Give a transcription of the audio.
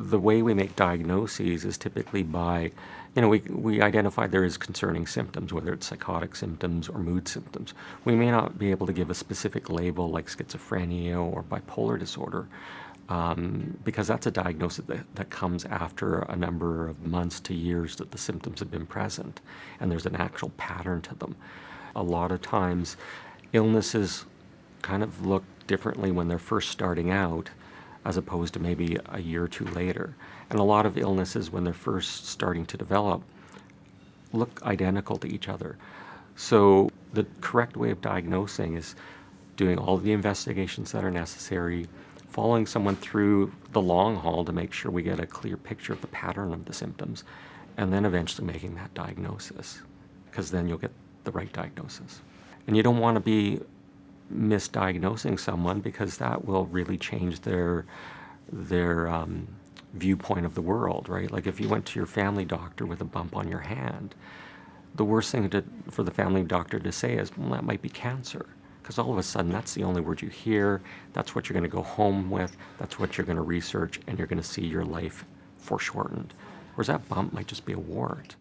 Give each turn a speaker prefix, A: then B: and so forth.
A: the way we make diagnoses is typically by, you know, we, we identify there is concerning symptoms, whether it's psychotic symptoms or mood symptoms. We may not be able to give a specific label like schizophrenia or bipolar disorder, um, because that's a diagnosis that, that comes after a number of months to years that the symptoms have been present, and there's an actual pattern to them. A lot of times, illnesses kind of look differently when they're first starting out as opposed to maybe a year or two later. And a lot of illnesses, when they're first starting to develop, look identical to each other. So the correct way of diagnosing is doing all the investigations that are necessary, following someone through the long haul to make sure we get a clear picture of the pattern of the symptoms, and then eventually making that diagnosis, because then you'll get the right diagnosis. And you don't want to be misdiagnosing someone because that will really change their their um, viewpoint of the world, right? Like if you went to your family doctor with a bump on your hand, the worst thing to, for the family doctor to say is, well, that might be cancer. Because all of a sudden, that's the only word you hear. That's what you're going to go home with. That's what you're going to research, and you're going to see your life foreshortened. Whereas that bump might just be a wart.